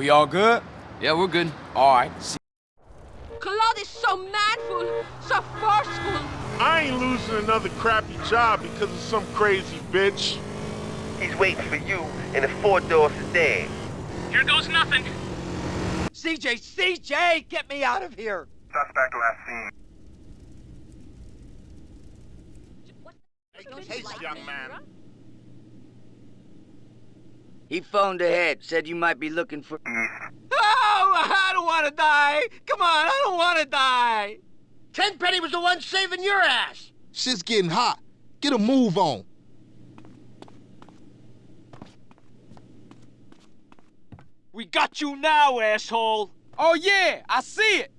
We all good? Yeah, we're good. All right. See Claude is so manful, so forceful. I ain't losing another crappy job because of some crazy bitch. He's waiting for you in a four-door sedan. Here goes nothing. CJ, CJ, get me out of here! Suspect last seen. Hey, young man. He phoned ahead, said you might be looking for... Oh, I don't want to die! Come on, I don't want to die! Tenpenny was the one saving your ass! Shit's getting hot. Get a move on. We got you now, asshole! Oh, yeah, I see it.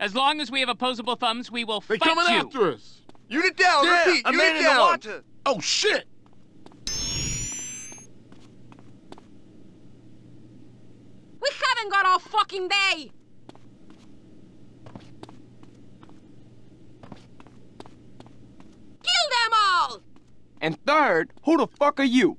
As long as we have opposable thumbs, we will fight. you. They fight coming after us. Unit down, Yeah, repeat, unit down. Oh, shit. We haven't got all fucking day. Kill them all! And third, who the fuck are you?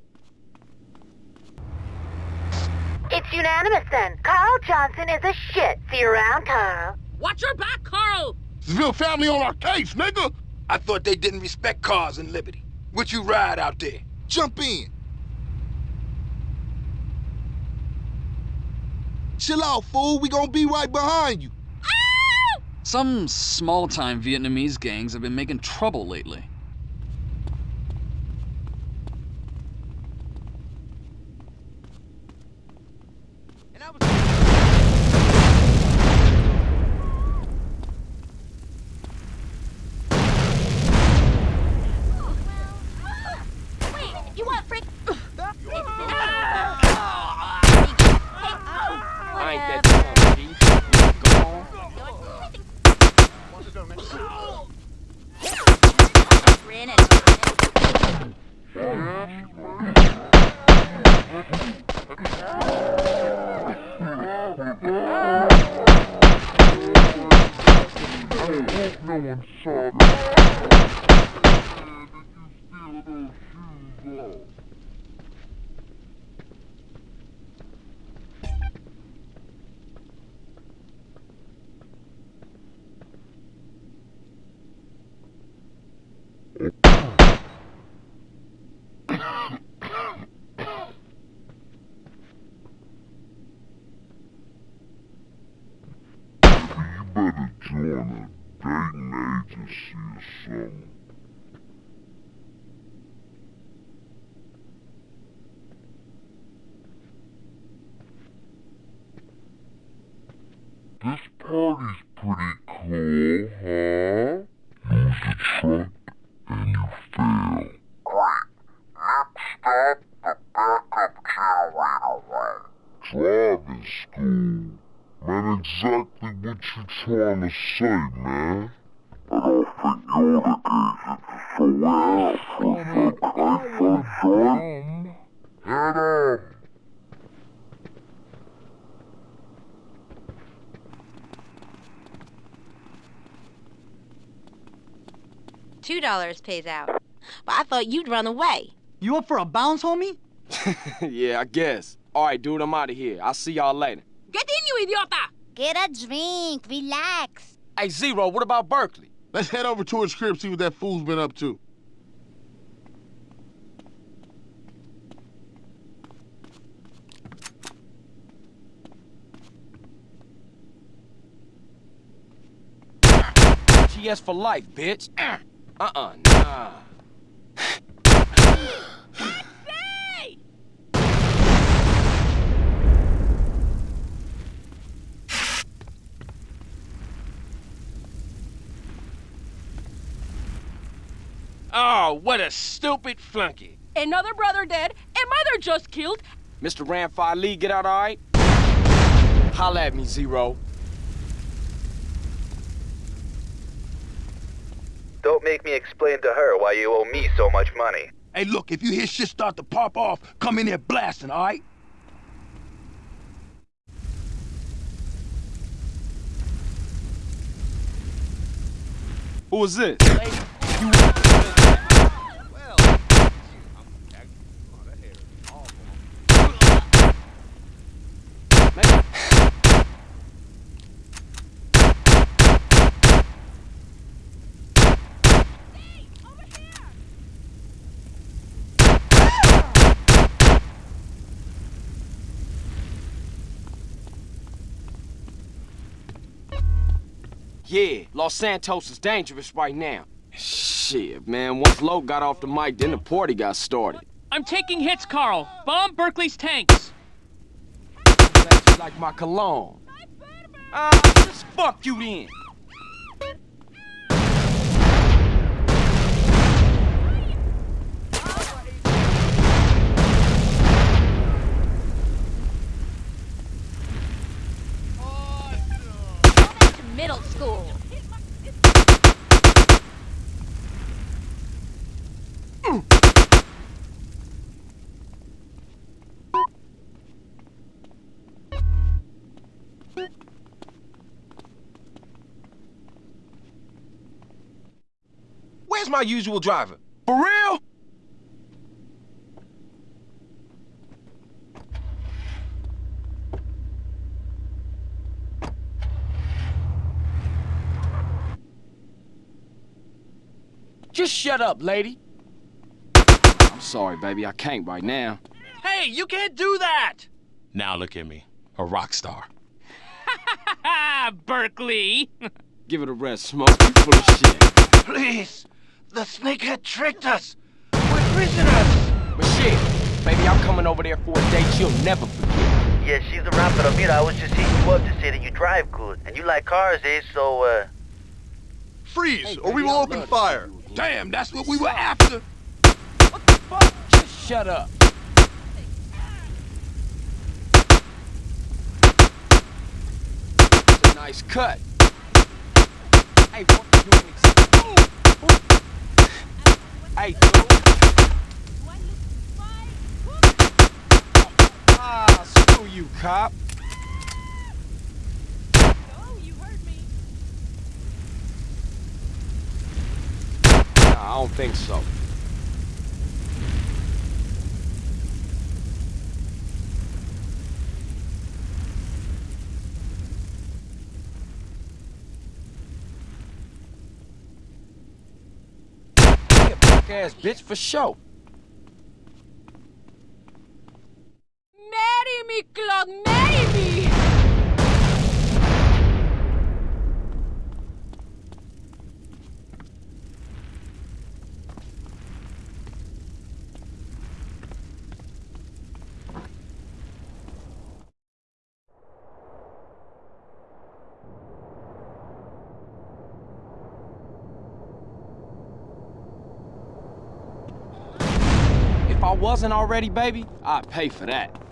It's unanimous then. Carl Johnson is a shit. See you around, Carl. Watch your back, Carl! Seville family on our case, nigga. I thought they didn't respect cars and liberty. What you ride out there? Jump in. Chill out, fool. We gonna be right behind you. Some small-time Vietnamese gangs have been making trouble lately. Wait, you want frick? I ain't that dumb, G. Go on. better join a dating agency or something. This party's pretty cool, huh? Use the truck and you fail. Great. Next stop, the backup away. Driving school. Man, exactly what you trying to say, man? I don't think you're the agent, so where for the case son? Head on. Two dollars pays out. But I thought you'd run away. You up for a bounce, homie? yeah, I guess. All right, dude, I'm out of here. I'll see y'all later. Get in, you idiota! Get a drink. Relax. Hey, Zero, what about Berkley? Let's head over to his crib, see what that fool's been up to. GS for life, bitch. Uh-uh, nah. Hey! Oh, what a stupid flunky. Another brother dead, a mother just killed. Mr. Ramfire Lee, get out all right? Holla at me, Zero. Don't make me explain to her why you owe me so much money. Hey, look, if you hear shit start to pop off, come in here blasting, all right? Who was this? Maybe Yeah, Los Santos is dangerous right now. Shit, man, once Loc got off the mic, then the party got started. I'm taking hits, Carl. Bomb Berkley's tanks. That's like my cologne. Ah, just fuck you then. Middle school. Where's my usual driver? For real? Just shut up, lady. I'm sorry, baby. I can't right now. Hey, you can't do that! Now look at me, a rock star. Ah, Berkley. Give it a rest, Smoke. You full of shit. Please! The snakehead tricked us! We're prisoners! But shit, baby, I'm coming over there for a date you'll never forget. Yeah, she's around, pero mira, I was just hitting you up to say that you drive good. And you like cars, eh? So, uh... Freeze, or we will open fire. Damn, that's what we were after. What the fuck? Just shut up. It's a nice cut. Hey, what you doing? Hey, dude. Ah, screw you, cop. I don't think so. Ass bitch for sure. Marry me, Claude, marry me! If I wasn't already, baby, I'd pay for that.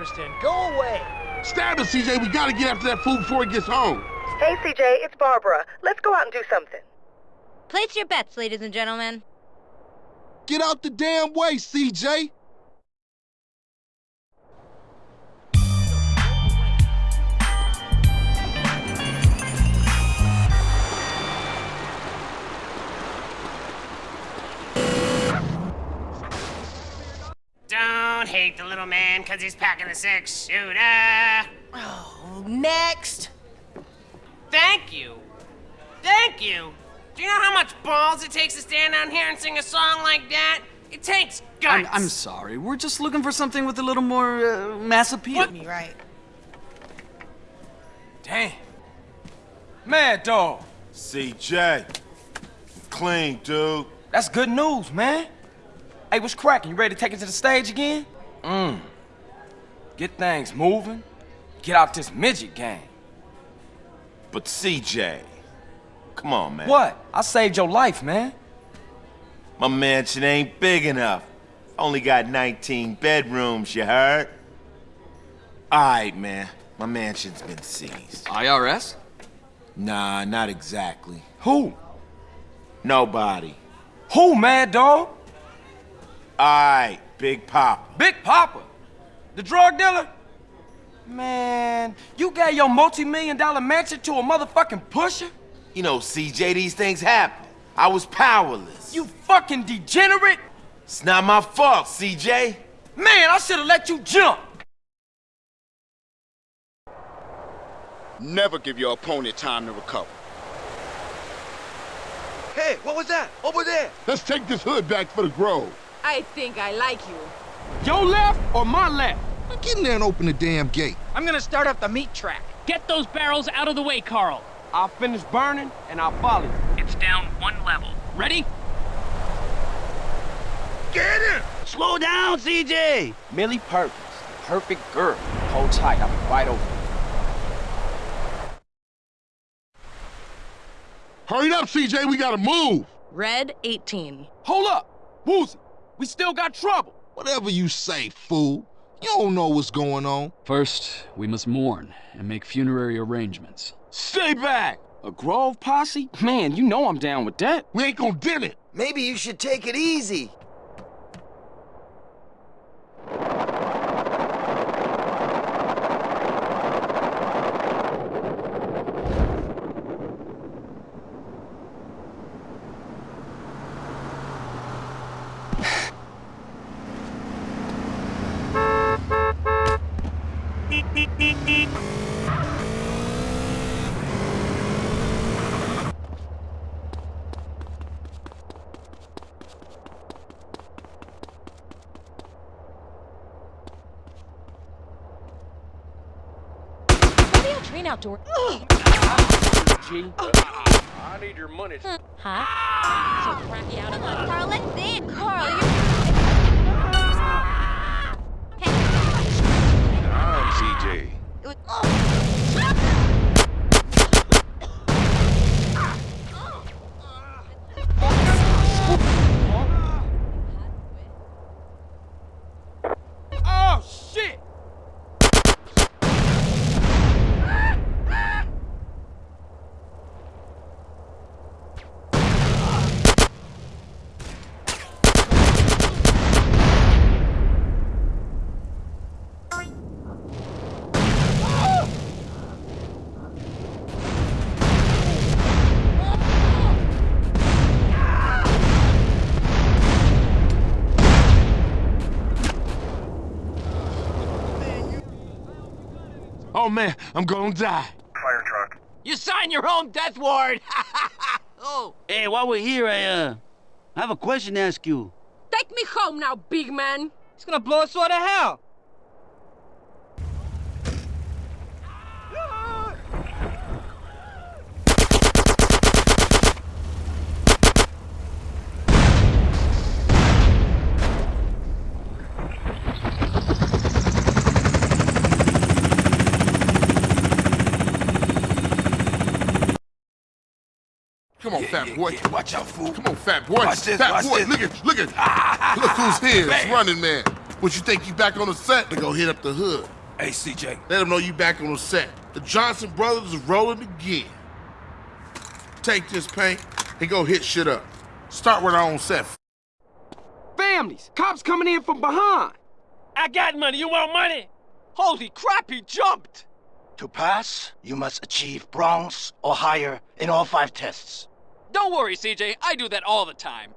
This ain't interesting. Go away. Stab it, CJ. We gotta get after that fool before he gets home. Hey, CJ, it's Barbara. Let's go out and do something. Place your bets, ladies and gentlemen. Get out the damn way, CJ. Because he's packing a six shooter. Oh, next. Thank you. Thank you. Do you know how much balls it takes to stand down here and sing a song like that? It takes guts. I'm, I'm sorry. We're just looking for something with a little more uh, mass appeal. Me right. Damn. Madd Dogg. CJ. Clean, dude. That's good news, man. Hey, what's cracking? You ready to take it to the stage again? Mmm. Get things moving. Get out this midget game. But CJ, Come on, man. What? I saved your life, man. My mansion ain't big enough. Only got 19 bedrooms, you heard? Alright, man. My mansion's been seized. IRS? Nah, not exactly. Who? Nobody. Who, Madd Dogg? Alright, Big Poppa. Big Poppa? The drug dealer? Man, you gave your multi-million dollar mansion to a motherfucking pusher? You know, CJ, these things happen. I was powerless. You fucking degenerate! It's not my fault, CJ. Man, I should've let you jump! Never give your opponent time to recover. Hey, what was that? Over there. Let's take this hood back for the Grove. I think I like you. Your left or my left? Get in there and open the damn gate. I'm gonna start up the meat track. Get those barrels out of the way, Carl. I'll finish burning and I'll follow you. It's down one level. Ready? Get him! Slow down, CJ! Millie Perkins, the perfect girl. Hold tight, I'll be right over. Hurry up, CJ, we gotta move. Red 18. Hold up! Woozie, we still got trouble. Whatever you say, fool. You don't know what's going on. First, we must mourn and make funerary arrangements. Stay back! A Grove posse? Man, you know I'm down with that. We ain't gonna dim it. Maybe you should take it easy. Train outdoor. G. I need your money. Huh? So crappy out of luck. Carl, let's dance. Carl, you... I'm CJ. Oh, shit! Oh man, I'm gonna die. Fire truck. You sign your own death warrant. oh. Hey, while we're here, I, uh, I have a question to ask you. Take me home now, big man. It's gonna blow us all to hell. Come on, fat boy. Watch out, fool. Come on, fat boy. Watch this, fat watch boy, this. look at, look at. look who's here. It's running man. What you think you back on the set? They go hit up the hood. Hey, CJ. Let them know you back on the set. The Johnson brothers is rolling again. Take this paint and go hit shit up. Start with our own set. Families! Cops coming in from behind! I got money. You want money? Holy crap, he jumped! To pass, you must achieve bronze or higher in all five tests. Don't worry, CJ. I do that all the time.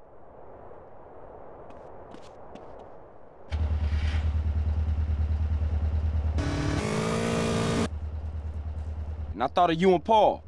And I thought of you and Paul.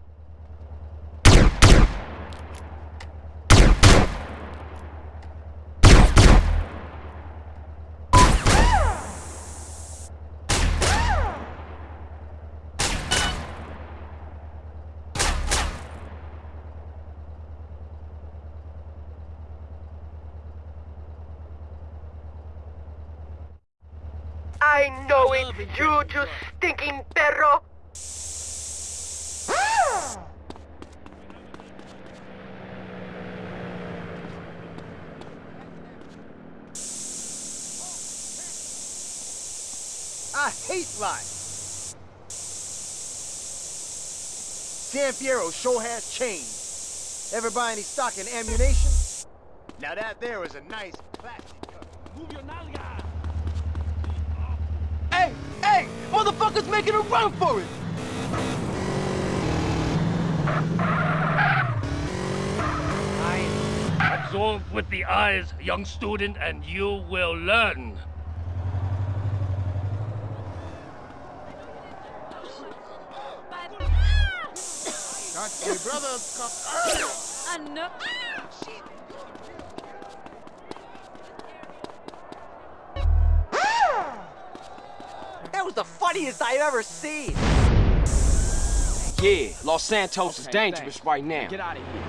I know it, you, just stinking perro! I hate life! San Fierro sure has changed. Ever buy any stock in ammunition? Now that there was a nice classic. Move your nalga! Hey, hey! Motherfuckers making a run for it! Absorb with the eyes, young student, and you will learn. Got your brother. I know. Was the funniest I've ever seen. Yeah, Los Santos is dangerous right now. Get out of here.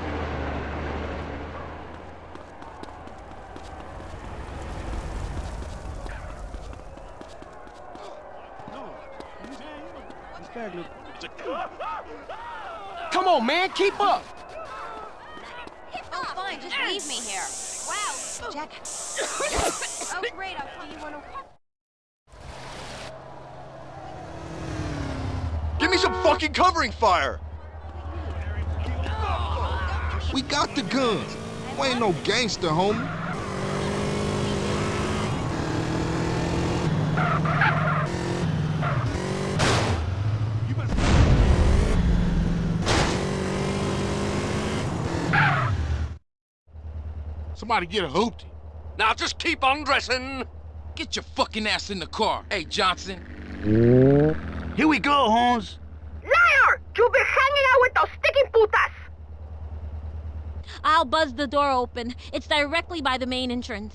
Come on, man, keep up. Oh, fine, just leave me here. Wow, Jack. oh, great, I'll tell you one. Give me some fucking covering fire! We got the guns. We ain't no gangster, homie. Somebody get a hoopty. Now just keep undressing. Get your fucking ass in the car. Hey, Johnson. Here we go, Holmes. Liar! You've been hanging out with those sticking putas! I'll buzz the door open. It's directly by the main entrance.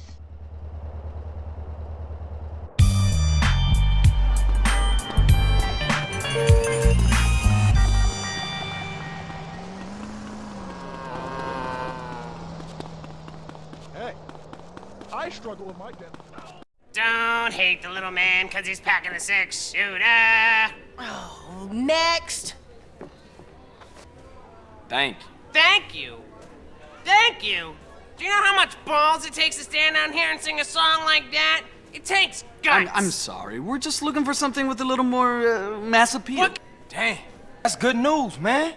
Hey, I struggle with my debt. Don't hate the little man because he's packing a six shooter. Oh, next. Thank you. Thank you. Thank you. Do you know how much balls it takes to stand down here and sing a song like that? It takes guts. I'm, I'm sorry. We're just looking for something with a little more uh, mass appeal. dang that's good news, man.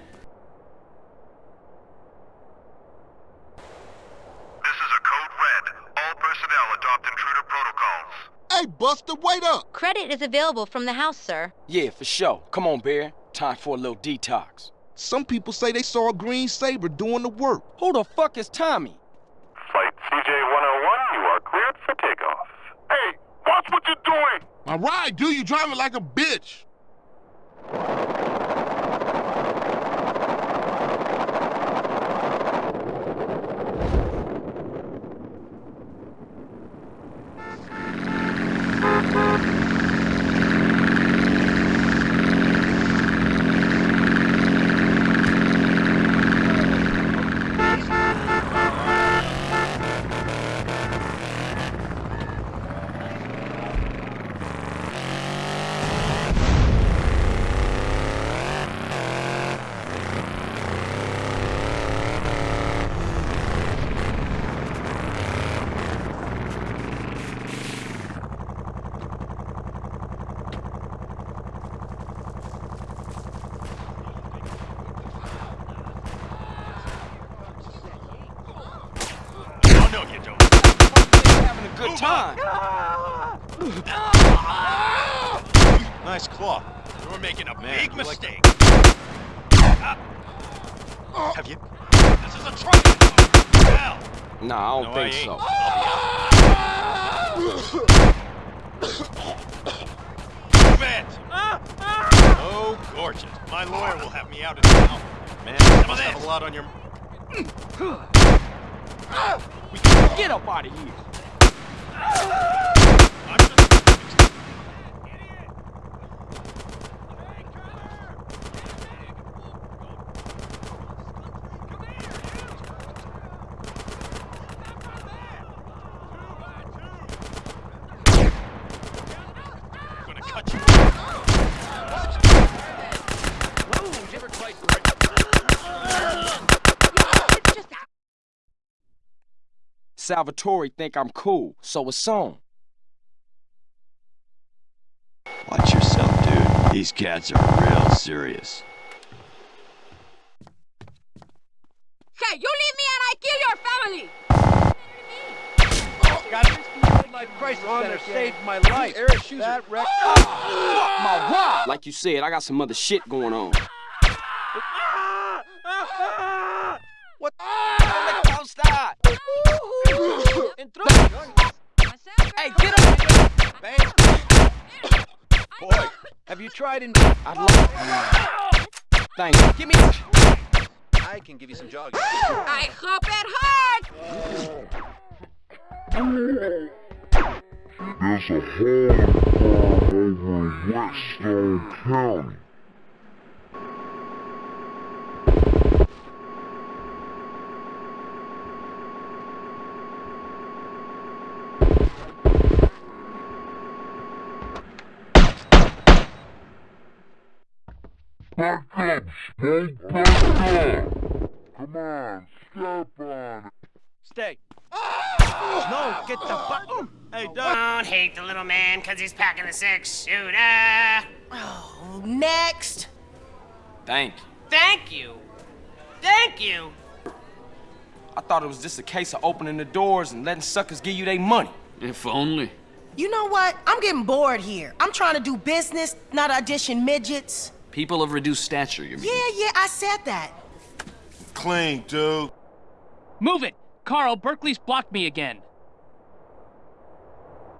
This is a code red. All personnel adopt intruder protocols. Hey, Buster, wait up! Credit is available from the house, sir. Yeah, for sure. Come on, Bear. Time for a little detox. Some people say they saw a green saber doing the work. Who the fuck is Tommy? Flight CJ-101, you are cleared for takeoff. Hey, watch what you're doing! My ride, dude. You driving like a bitch. Oh, no, you don't. Having a good time. Nice claw. You were making a Man, big you like mistake. Ah. Have you? This is a trial. Hell. Nah, I don't No, think I ain't. so. I'll Move. Oh, gorgeous. My lawyer will have me out in now. Man, you must have a lot on your... Hmm. Get up out of here. I'm just... gonna cut you. Salvatore think I'm cool, so it's on. Watch yourself, dude. These cats are real serious. Hey, you leave me and I kill your family! Got this midlife crisis center saved my life. That wreck. Ah! My rock! Like you said, I got some other shit going on. Have you tried in? I'd love Thank you. Give me. I can give you some jogging. I hope it hurts! There's a hole farm over in Whetstone County. Back up, back! Come on, step on it. Stay. No, get the fuck. Um, hey, Doug. Don't hate the little man because he's packing a six shooter. Oh, next. Thank you. Thank you. Thank you. I thought it was just a case of opening the doors and letting suckers give you their money. If only. You know what? I'm getting bored here. I'm trying to do business, not audition midgets. People of reduced stature, you mean? Yeah, yeah, I said that. Clean, dude. Move it! Carl, Berkley's blocked me again.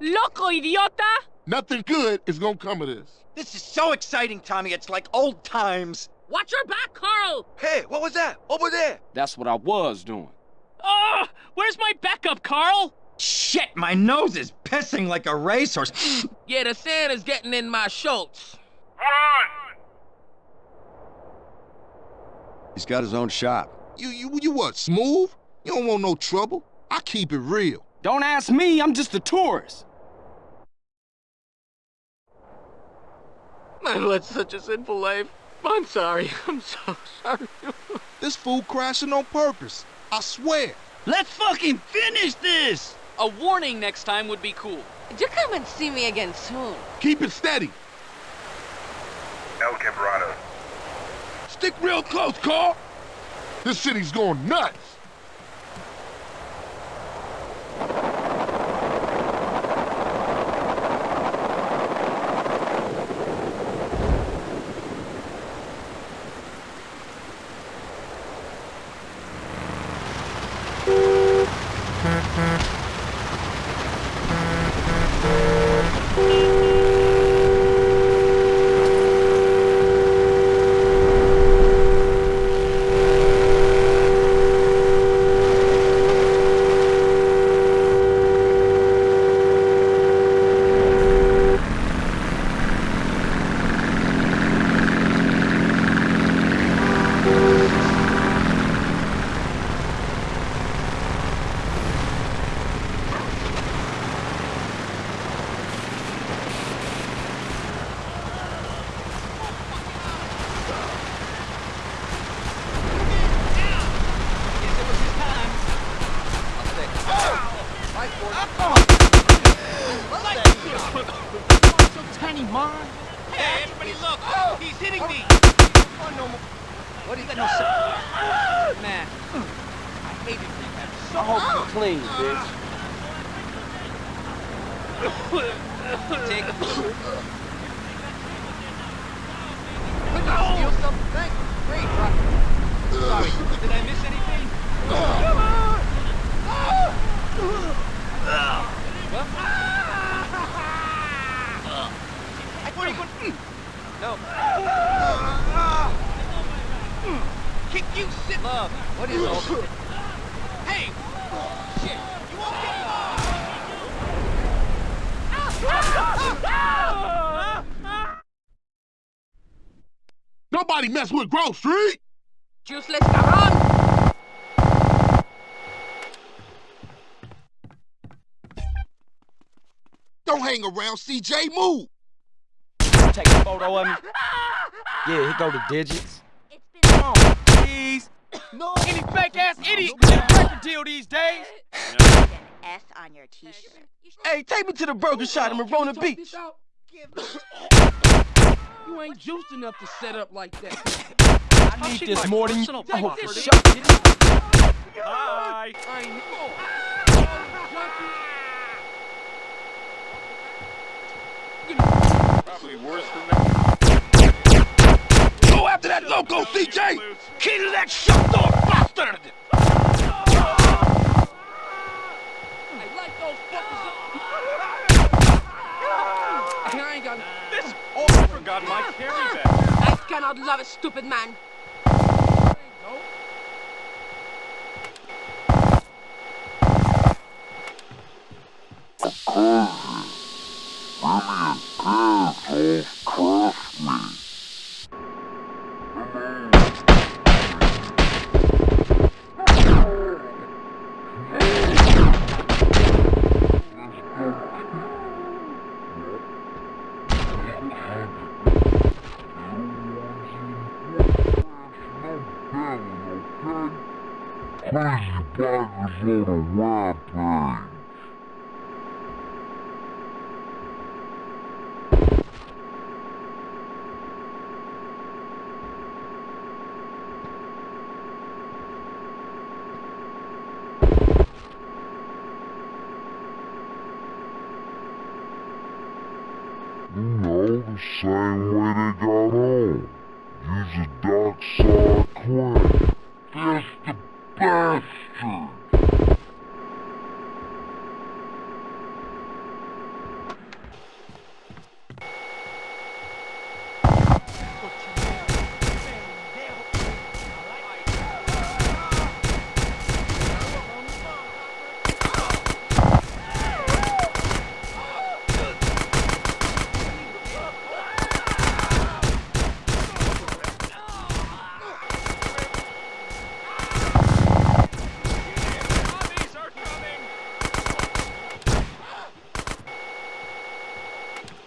Loco, idiota! Nothing good is gonna come of this. This is so exciting, Tommy. It's like old times. Watch your back, Carl! Hey, what was that? Over there. That's what I was doing. Oh, where's my backup, Carl? Shit, my nose is pissing like a racehorse. Yeah, the sand is getting in my shorts. He's got his own shop. You, you, you what, smooth? You don't want no trouble. I keep it real. Don't ask me, I'm just a tourist. I led such a sinful life. I'm sorry. I'm so sorry. This fool crashing on purpose. I swear. Let's fucking finish this! A warning next time would be cool. You come and see me again soon. Keep it steady. El Quebrado. Stick real close, Carl. This city's going nuts. So tiny, man. Hey, everybody look! He's hitting me! What do you got no sense? Man, I hate it. I hope you clean, bitch. Take a Quick, I'll steal something. Thanks. Great, Rock. Sorry, did I miss anything? I thought you could... No. Kick you, sit. Love, what is all this? Hey! Shit, you won't get Nobody mess with Grove Street. Useless cabrón! Don't hang around, CJ. Move. Take a photo of me. Yeah, here go to digits. Come on, please. No. Any fake ass idiot can get a record deal these days. An S on your t-shirt. Hey, take me to the burger shot in Marona Beach. you ain't juiced enough to set up like that. I oh, need oh, this more than you. Oh, shut up! Hi. I Probably worse than that. Go after that loco, CJ! Key that shut door bastard! cannot love a stupid man. Oh.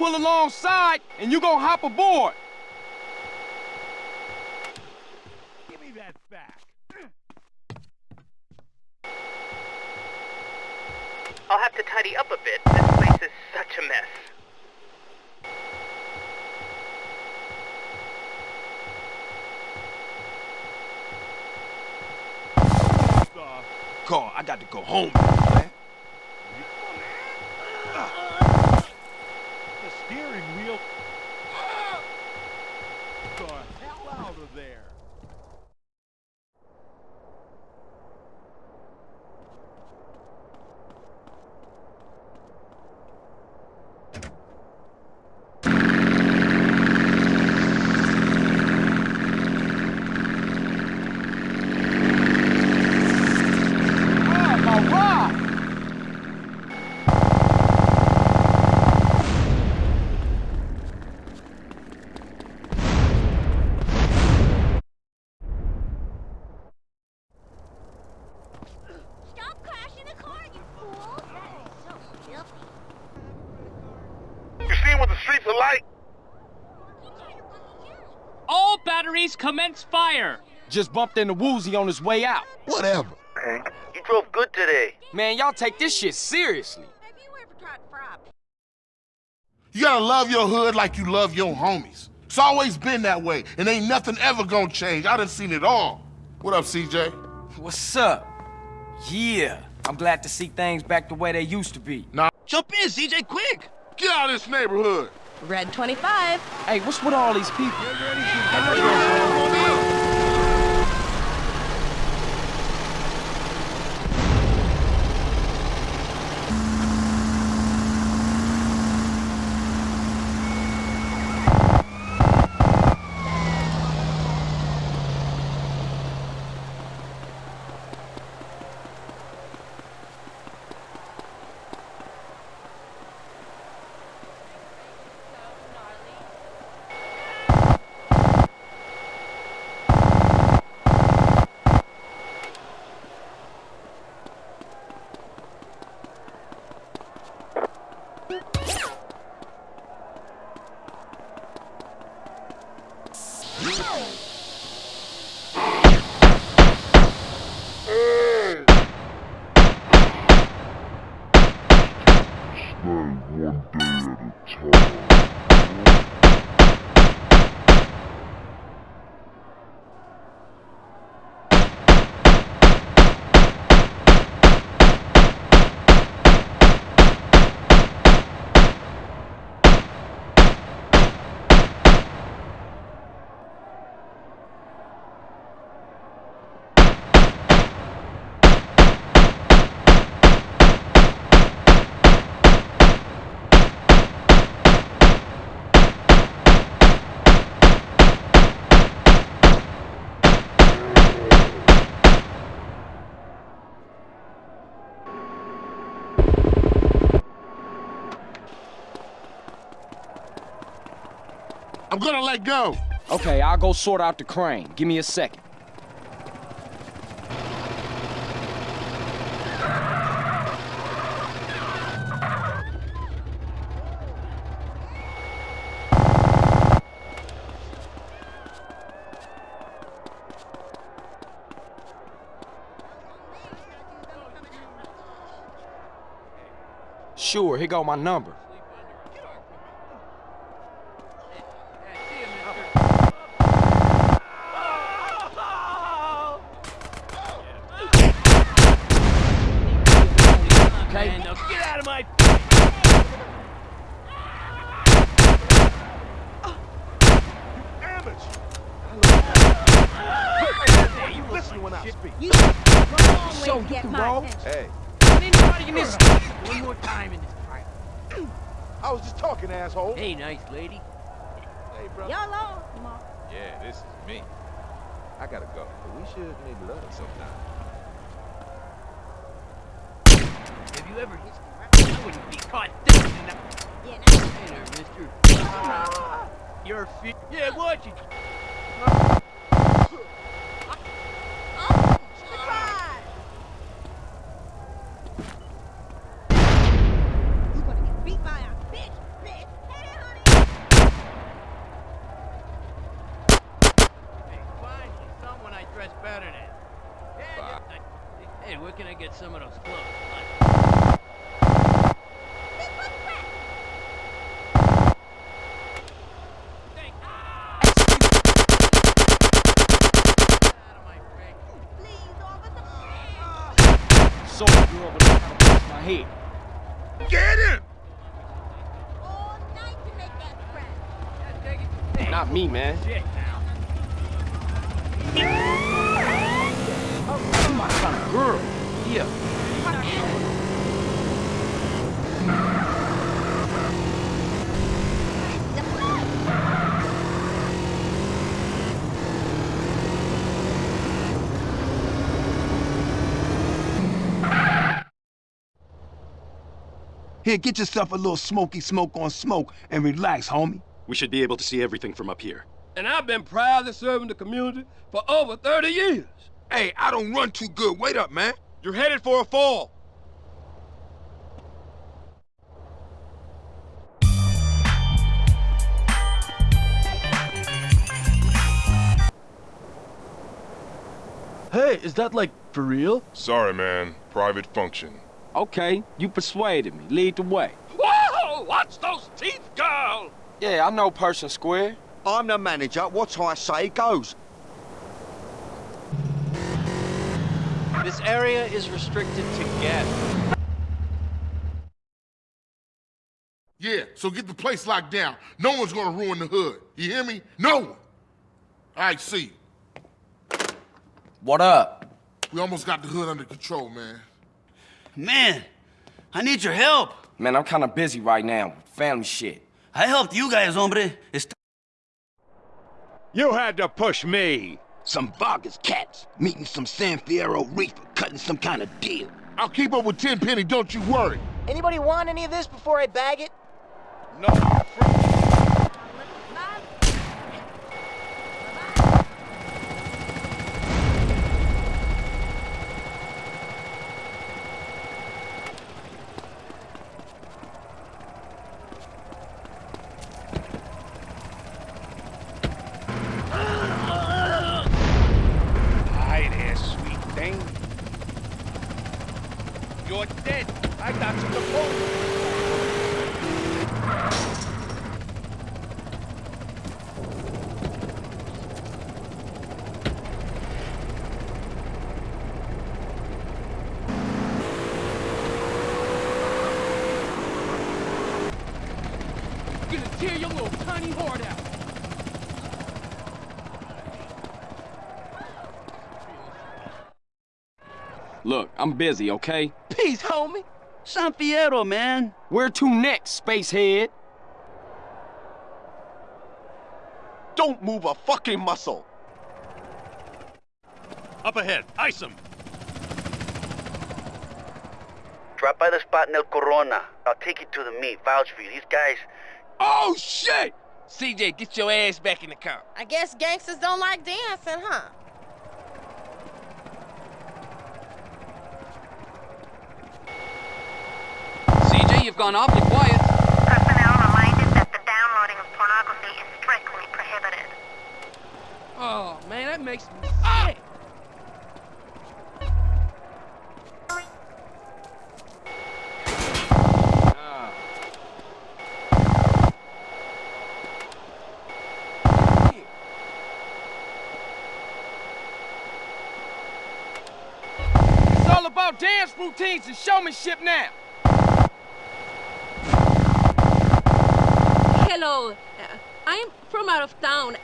pull alongside and you gonna hop aboard. fire Just bumped into Woozie on his way out. Whatever. You drove good today. Man, y'all take this shit seriously. You gotta love your hood like you love your homies. It's always been that way, and ain't nothing ever gonna change. I done seen it all. What up, CJ? What's up? Yeah, I'm glad to see things back the way they used to be. Nah. Jump in, CJ, quick! Get out of this neighborhood! Red 25. Hey, what's with all these people? I'm gonna let go. Okay, I'll go sort out the crane. Give me a second. Sure, here go my number. Okay. Now get out of my Hey, you listen when I speak. You long way So to you get can my roll? attention. Hey, anybody in this one more time in this fight. I was just talking, asshole. Hey, nice lady. Hey, brother. Y'all on, Yeah, this is me. I gotta go, but we should make love sometime. Have you ever hit I wouldn't be caught thinking that. Yeah, now. Hey there, mister. Ah! Your feet. Yeah, watch it. You gonna get beat by a bitch, bitch. Hey, honey. Hey, find someone I dress better than. Yeah, I- Hey, where can I get some of those clothes? So the girl was trying to push my head. Get him! All night to make that friend. Not me, man. Shit now. Oh, my kind of girl. Yeah. Here, get yourself a little smoky smoke on smoke and relax, homie. We should be able to see everything from up here. And I've been proudly serving the community for over 30 years. Hey, I don't run too good. Wait up, man. You're headed for a fall. Hey, is that like for real? Sorry, man. Private function. Okay, you persuaded me. Lead the way. Whoa! Watch those teeth, girl! Yeah, I know Pershing Square. I'm the manager. What I say goes. This area is restricted to gas. Yeah, so get the place locked down. No one's gonna ruin the hood. You hear me? No one. All right, see. What up? We almost got the hood under control, man. Man, I need your help. Man, I'm kind of busy right now. With family shit. I helped you guys, hombre. It's You had to push me. Some Vargas cats meeting some San Fierro Rifa, cutting some kind of deal. I'll keep up with Tenpenny, don't you worry. Anybody want any of this before I bag it? No. Hi there, sweet thing. You're dead. I got you the phone. Gonna tear your little tiny heart out. Look, I'm busy, okay? Peace, homie. San Fierro, man. Where to next, spacehead? Don't move a fucking muscle. Up ahead, ice him. Drop by the spot in El Corona. I'll take you to the meet. Vouch for you. These guys. Oh, shit! CJ, get your ass back in the car. I guess gangsters don't like dancing, huh? CJ, you've gone awfully quiet. Personnel reminded that the downloading of pornography is strictly prohibited. Oh, man, that makes me sick. It's all about dance routines and showmanship now. Hello. Uh, I'm from out of town.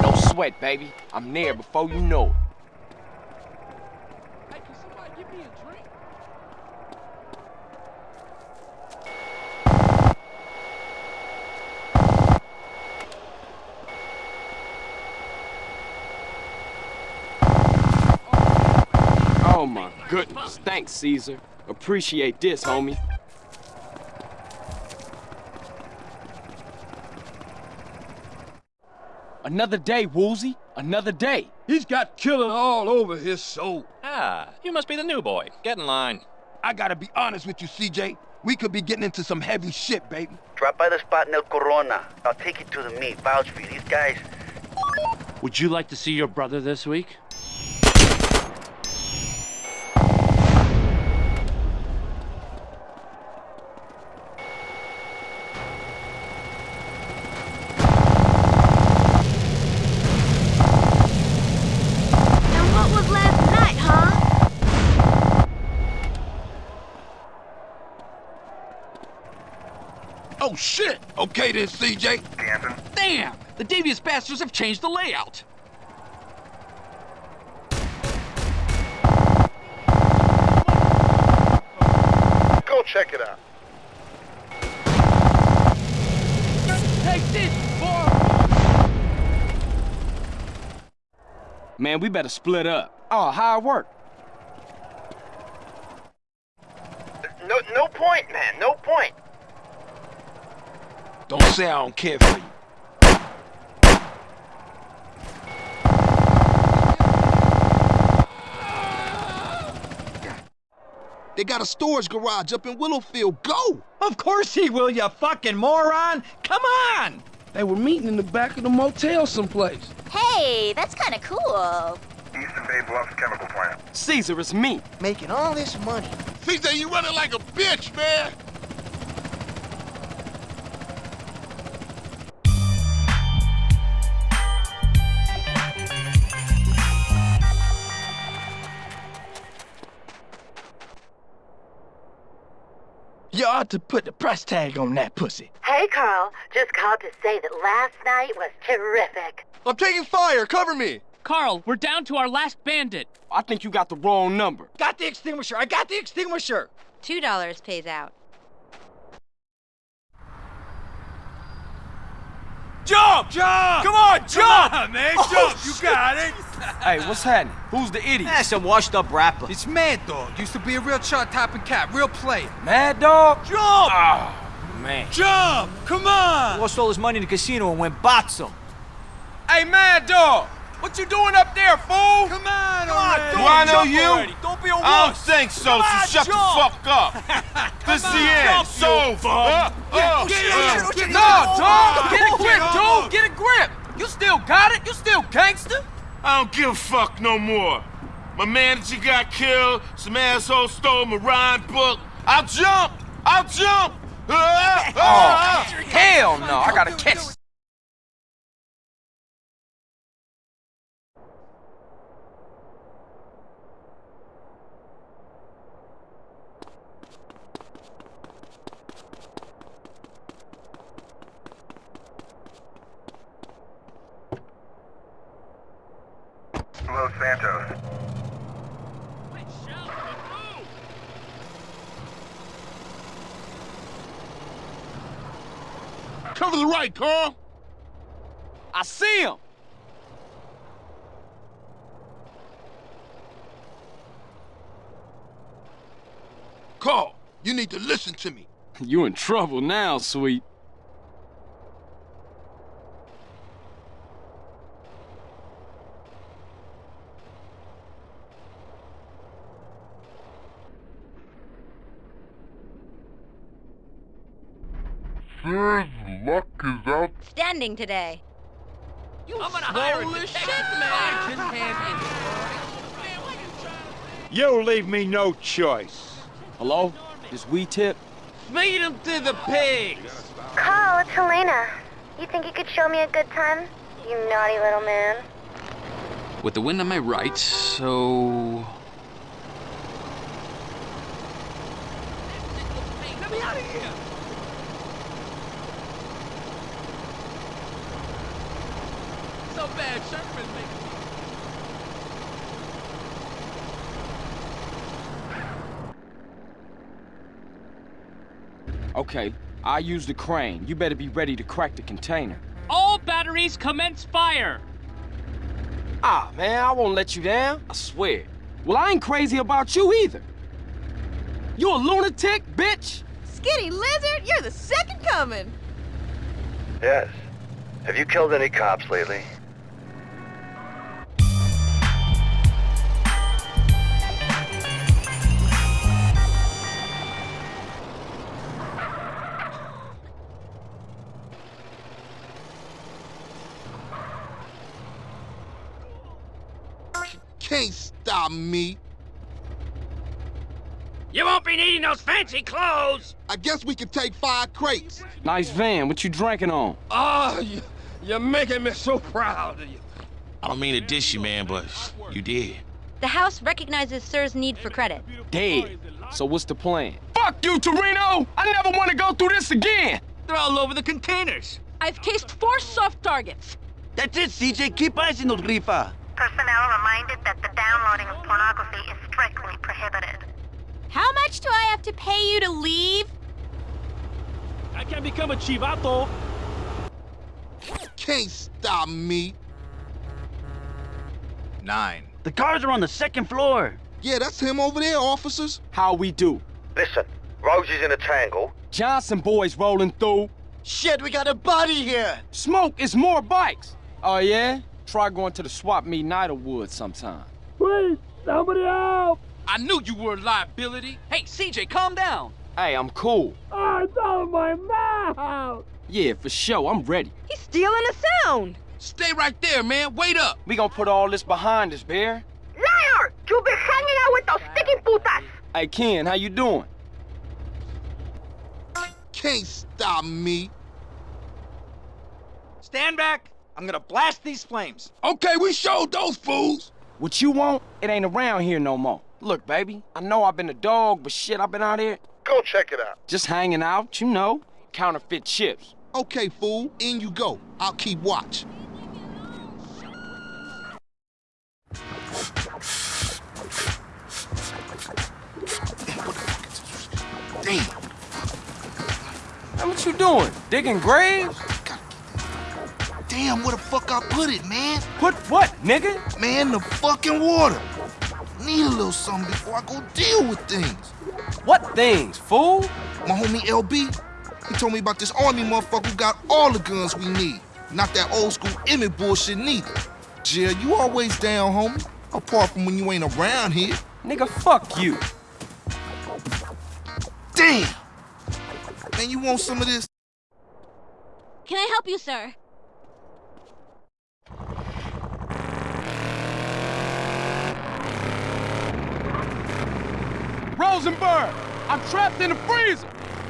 No sweat, baby. I'm there before you know it. Hey, can somebody give me a drink? Oh my goodness. Thanks, Cesar. Appreciate this, homie. Another day, Woolsey. Another day. He's got killing all over his soul. Ah, you must be the new boy. Get in line. I gotta be honest with you, CJ. We could be getting into some heavy shit, baby. Drop by the spot in El Corona. I'll take you to the meet. Vouch for you. These guys. Would you like to see your brother this week? And what was last night, huh? Oh, shit! Okay then, CJ. Damn! The devious bastards have changed the layout. Go check it out. Take this, boy. Man, we better split up. Oh, how it work? No, no point, man. No point. Don't say I don't care for you. They got a storage garage up in Willowfield. Go! Of course he will, you fucking moron! Come on! They were meeting in the back of the motel someplace. Hey, that's kind of cool. Eastern Bay Bluffs Chemical Plant. Cesar, it's me. Making all this money. CJ, you running like a bitch, man. About to put the price tag on that pussy. Hey, Carl. Just called to say that last night was terrific. I'm taking fire. Cover me. Carl, we're down to our last bandit. I think you got the wrong number. Got the extinguisher. I got the extinguisher. Two dollars pays out. Jump! Jump! Come on, jump! Come on, man, Oh, jump. You shit. got it. Hey, what's happening? Who's the idiot? That's some washed up rapper. It's Madd Dogg. Used to be a real chart topping cat, real player. Madd Dogg? Jump! Oh, man. Jump! Come on! Lost all his money in the casino and went botsum. Hey, Madd Dogg! What you doing up there, fool? Come on, Come on, do I know you? already. Don't be a I don't think so, Come so on, shut jump. the fuck up. this is the end. It's over. Uh, uh, Get uh. No, dog! Get a grip, dude! Get a grip! You still got it? You still gangster? I don't give a fuck no more. My manager got killed. Some asshole stole my rhyme book. I'll jump. I'll jump. Ah, Oh, ah, ah. hell no! I gotta catch. Los Santos. Cover the right, Carl. I see him. Carl, you need to listen to me. You in trouble now, sweet. Out. Standing today. I'm gonna hire a detective man. You leave me no choice. Hello? This we tip? Feed him to the pigs. Carl, it's Helena. You think you could show me a good time? You naughty little man. With the wind on my right, so... Let me out of here. So bad, Sherman making Okay, I use the crane. You better be ready to crack the container. All batteries commence fire. Ah, man, I won't let you down. I swear. Well, I ain't crazy about you either. You a lunatic, bitch? Skinny lizard, you're the second coming. Yes. Have you killed any cops lately? Can't stop me. You won't be needing those fancy clothes. I guess we could take five crates. Nice van. What you drinking on? Oh, you, you're making me so proud of you. I don't mean to dish you, man, but you did. The House recognizes Sir's need for credit. Dead. So what's the plan? Fuck you, Torino! I never want to go through this again! They're all over the containers. I've cased four soft targets. That's it, CJ. Keep icing those rifa. Personnel reminded that the downloading of pornography is strictly prohibited. How much do I have to pay you to leave? I can become a chivato. Can't stop me. Nine. The cars are on the second floor. Yeah, that's him over there, officers. How we do? Listen, Rosie's in a tangle. Johnson boys rolling through. Shit, we got a body here. Smoke is more bikes. Oh, yeah? Try going to the swap meet in Idlewood sometime. Please, somebody help! I knew you were a liability. Hey, CJ, calm down. Hey, I'm cool. Oh, it's out of my mouth! Yeah, for sure. I'm ready. He's stealing a sound. Stay right there, man. Wait up. We gonna put all this behind us, Bear. Liar! You've been hanging out with those sticky putas! Hey, Ken, how you doing? Can't stop me. Stand back. I'm gonna blast these flames. Okay, we showed those fools. What you want, it ain't around here no more. Look, baby, I know I've been a dog, but shit, I've been out here. Go go check it out. Just hanging out, you know. Counterfeit chips. Okay, fool, in you go. I'll keep watch. Damn. Hey, what you doing? Digging graves? Damn, where the fuck I put it, man? Put what, nigga? Man, the fucking water. Need a little something before I go deal with things. What things, fool? My homie LB, he told me about this army motherfucker who got all the guns we need. Not that old school Emmett bullshit neither. Jill, you always down, homie. Apart from when you ain't around here. Nigga, fuck you. Damn! Man, you want some of this? Can I help you, sir? Rosenberg! I'm trapped in the freezer!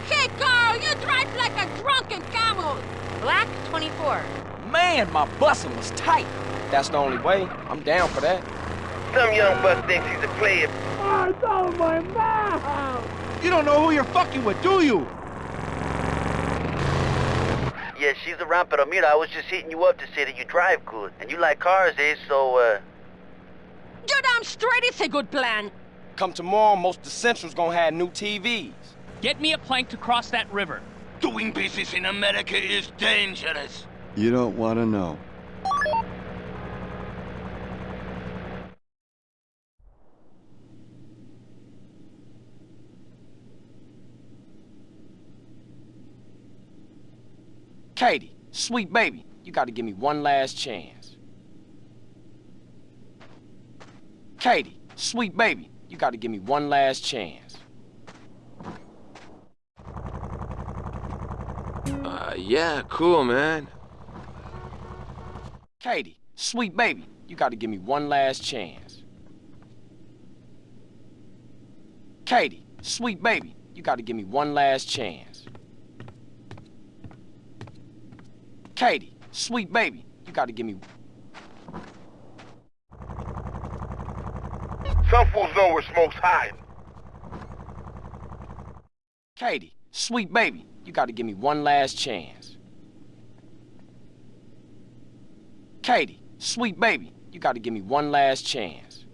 Hey, Carl, you drive like a drunken camel! Black 24. Man, my bussin' was tight. That's the only way. I'm down for that. Some young buck thinks he's a player. Oh, it's all my mouth! You don't know who you're fucking with, do you? Yeah, she's around, pero mira, I was just hitting you up to say that you drive good. And you like cars, eh? So, uh... You're damn straight it's a good plan. Come tomorrow, most of the Central's gonna have new TVs. Get me a plank to cross that river. Doing business in America is dangerous. You don't want to know. Katie, sweet baby, you gotta give me one last chance. Katie, sweet baby, you gotta give me one last chance. Uh, yeah, cool, man. Katie, sweet baby, you gotta give me one last chance. Katie, sweet baby, you gotta give me one last chance. Katie, sweet baby, you gotta give me... Some fools know where smoke's hiding. Katie, sweet baby, you gotta give me one last chance. Katie, sweet baby, you gotta give me one last chance.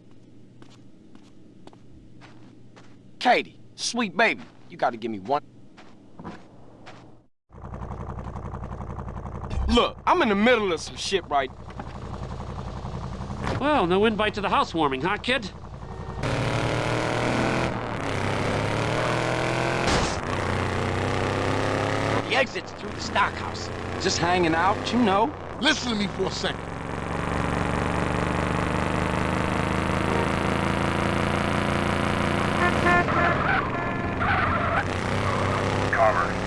Katie, sweet baby, you gotta give me one... Look, I'm in the middle of some shit right... Well, no invite to the housewarming, huh, kid? Exit's through the stockhouse. Just hanging out, you know. Listen to me for a second. Cover.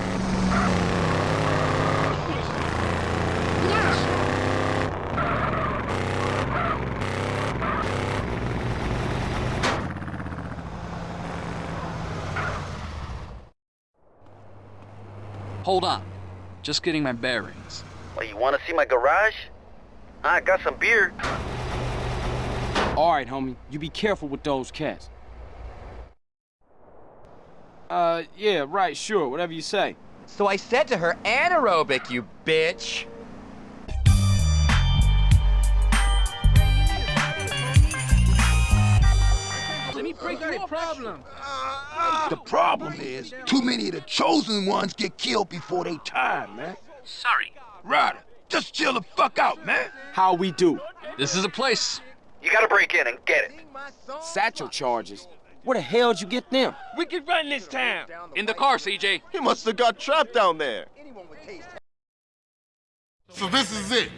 Hold on. Just getting my bearings. Well, you want to see my garage? I got some beer. All right, homie, you be careful with those cats. Uh, yeah, right, sure, whatever you say. So I said to her, anaerobic, you bitch. Let me break your problem. The problem is, too many of the chosen ones get killed before they time, man. Sorry. Ryder, just chill the fuck out, man. How we do? This is a place. You gotta break in and get it. Satchel charges. Where the hell'd you get them? We can run this town. In the car, CJ. He must have got trapped down there. So this is it.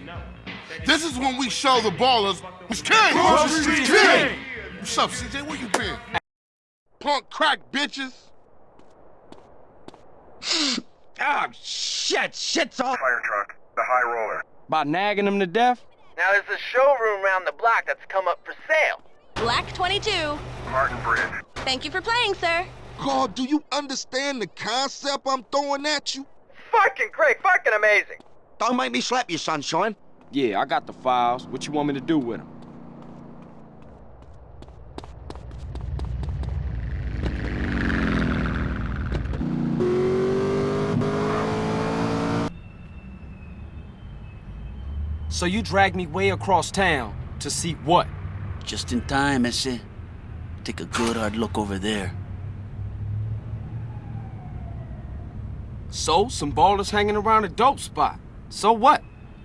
This is when we show the ballers who's king. Who's king? What's up, CJ? Where you been? Punk crack bitches. Oh, shit. Shit's all... Fire truck. The high roller. By nagging them to death? Now, there's a showroom around the block that's come up for sale. Black 22. Martin Bridge. Thank you for playing, sir. God, do you understand the concept I'm throwing at you? Fucking great, fucking amazing. Don't make me slap you, sunshine. Yeah, I got the files. What you want me to do with them? So you dragged me way across town to see what? Just in time, ese. Take a good hard look over there. So, some ballers hanging around a dope spot. So what?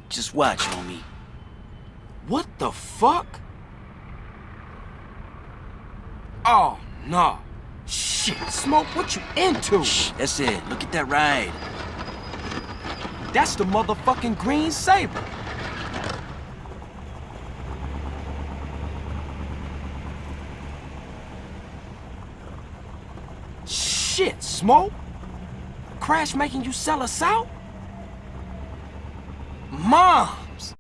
Just watch, homie. What the fuck? Oh, no. Shit, Smoke, what you into? Shh, that's it. Look at that ride. That's the motherfucking Green Sabre. Shit, Smoke. Crash making you sell us out? Moms!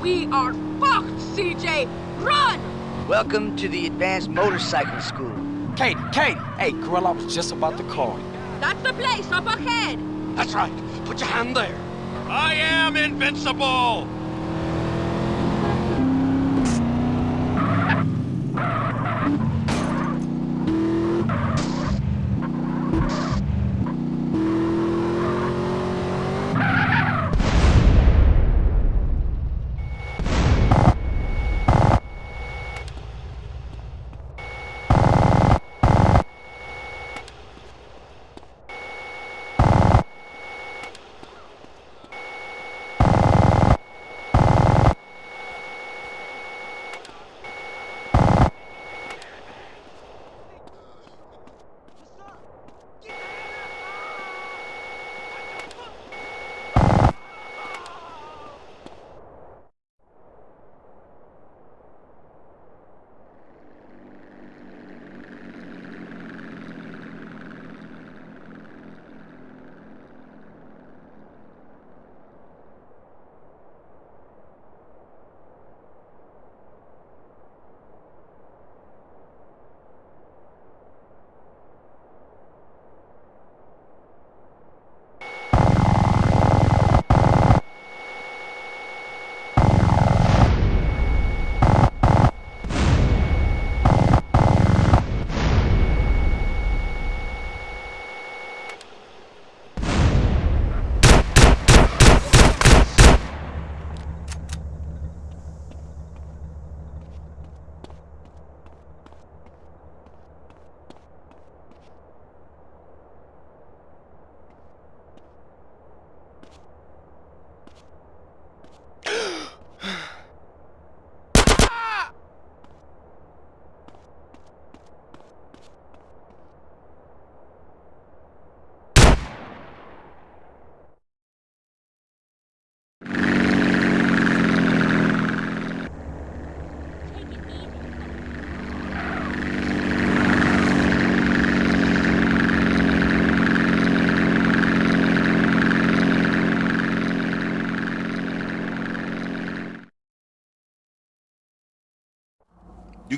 We are fucked, CJ! Run! Welcome to the Advanced Motorcycle School. Katie, Katie! Hey, girl, I was just about to call you. That's the place up ahead! That's right. Put your hand there. I am invincible!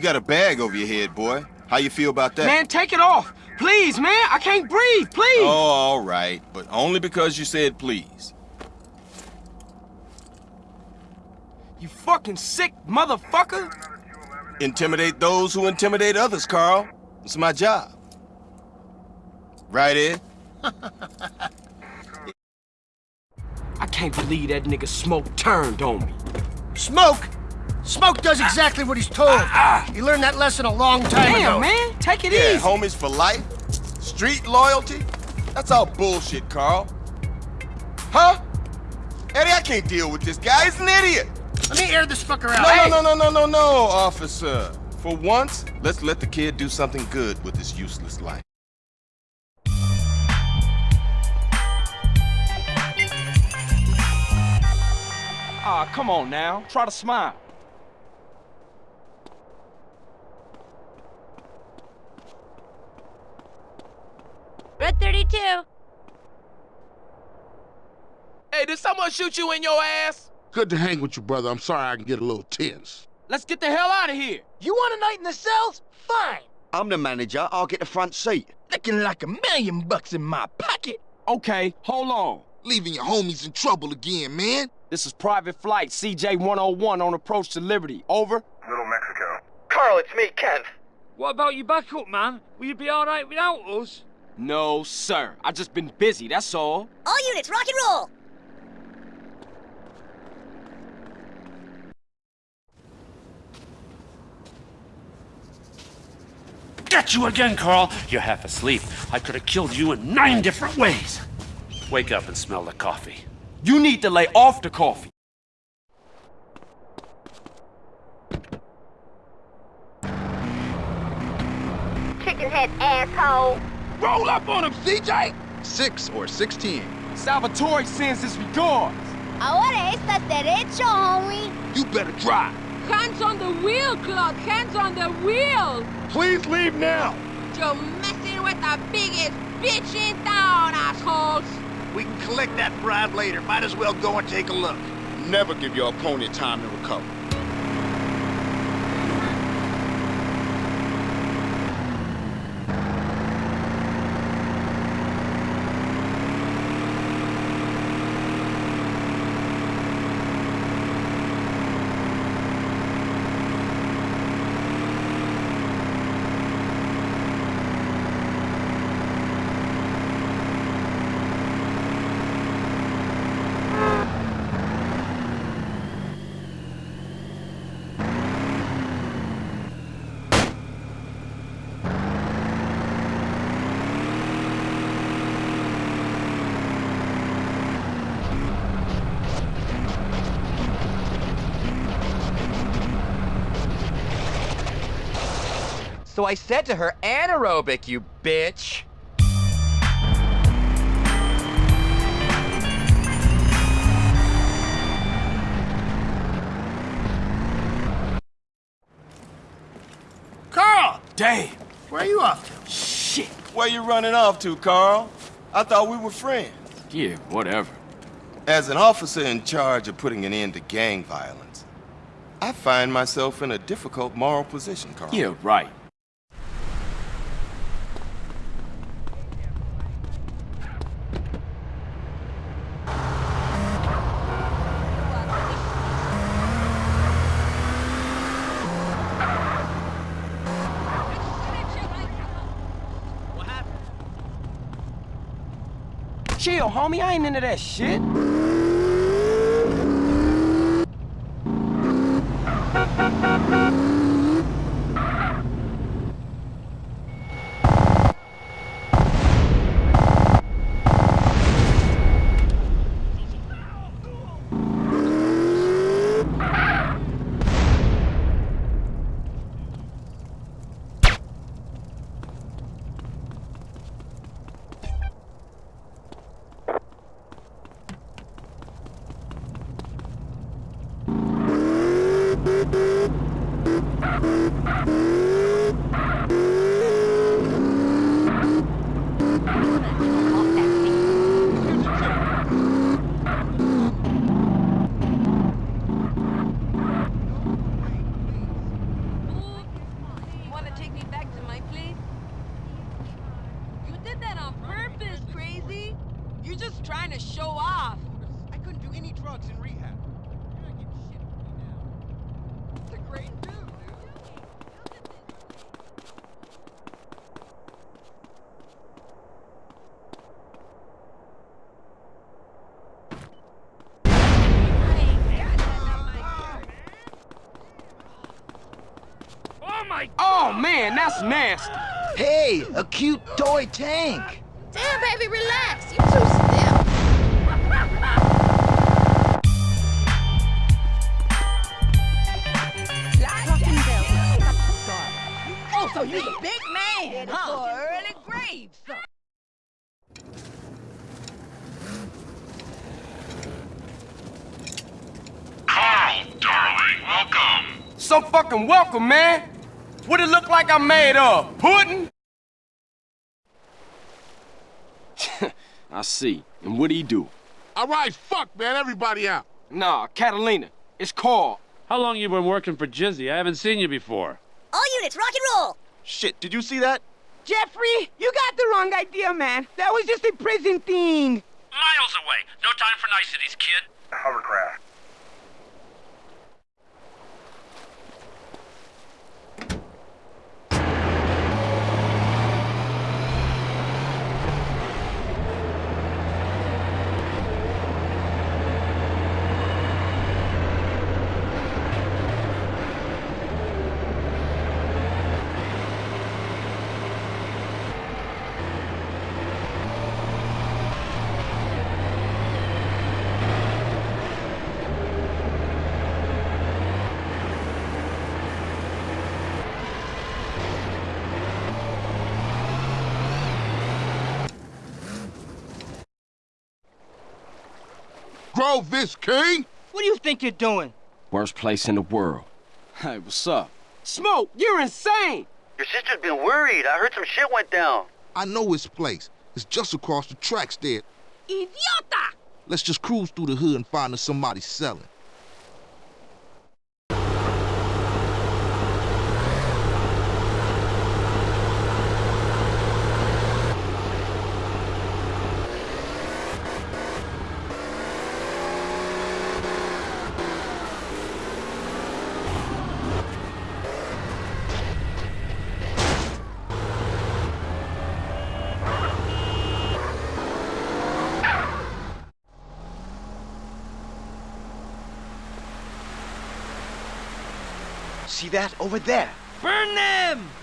Got a bag over your head, boy. How you feel about that? Man, take it off. Please, man. I can't breathe. Please. Oh, all right. But only because you said please. You fucking sick motherfucker. Intimidate those who intimidate others, Carl. It's my job. Right, Ed? I can't believe that nigga Smoke turned on me. Smoke? Smoke does exactly what he's told. He learned that lesson a long time Damn, ago. man. Take it yeah, easy. homies for life? Street loyalty? That's all bullshit, Carl. Huh? Eddie, I can't deal with this guy. He's an idiot. Let me air this fucker out. No, Hey! no, no, no, no, no, no, officer. For once, let's let the kid do something good with his useless life. Ah, come on now. Try to smile. 32. Hey, did someone shoot you in your ass? Good to hang with you, brother. I'm sorry I can get a little tense. Let's get the hell out of here. You want a night in the cells? Fine. I'm the manager. I'll get the front seat. Looking like a million bucks in my pocket. Okay, hold on. Leaving your homies in trouble again, man. This is Private Flight CJ-101 on approach to Liberty. Over. Little Mexico. Carl, it's me, Kev. What about your backup, man? Will you be alright without us? No, sir. I just been busy, that's all. All units, rock and roll! Get you again, Carl! You're half asleep. I could have killed you in nine different ways. Wake up and smell the coffee. You need to lay off the coffee. Chicken head asshole. Roll up on him, CJ! Six or 16. Salvatore sends his regards. Ahora estás derecho, homie. You better drive. Hands on the wheel, Claude! Hands on the wheel! Please leave now. You're messing with the biggest bitch in town, assholes! We can collect that bribe later. Might as well go and take a look. Never give your opponent time to recover. So I said to her, anaerobic, you bitch. Carl! Damn. Where are you off to? Shit. Where you running off to, Carl? I thought we were friends. Yeah, whatever. As an officer in charge of putting an end to gang violence, I find myself in a difficult moral position, Carl. Yeah, right. Chill, homie. I ain't into that shit. You want to take me back to my place? You did that on purpose, crazy! You're just trying to show off! I couldn't do any drugs in rehab. It's a great dude, dude. Oh my Oh, man, that's nasty. Hey, a cute toy tank. Damn, baby, relax. You too stiff. Oh, so you the big man, huh? For early graves. Carl, darling, welcome. So fucking welcome, man. What it look like I'm made of? Pudding? I see. And what do he do? All right, fuck, man. Everybody out. Nah, Catalina. It's Carl. How long you been working for Jizzy? I haven't seen you before. All units, rock and roll! Shit, did you see that? Jeffrey, you got the wrong idea, man. That was just a prison thing. Miles away. No time for niceties, kid. Hovercraft. Grove this, King? What do you think you're doing? Worst place in the world. Hey, what's up? Smoke, you're insane! Your sister's been worried. I heard some shit went down. I know his place. It's just across the tracks there. Idiota! Let's just cruise through the hood and find us somebody selling. See that over there? Burn them!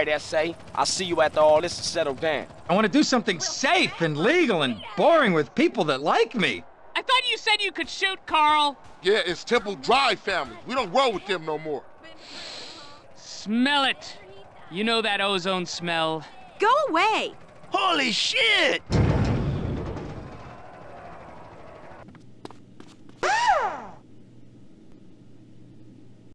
Right, S.A. I'll see you after all this is settled down. I want to do something safe and legal and boring with people that like me. I thought you said you could shoot, Carl. Yeah, it's Temple Drive family. We don't roll with them no more. Smell it. You know that ozone smell. Go away! Holy shit!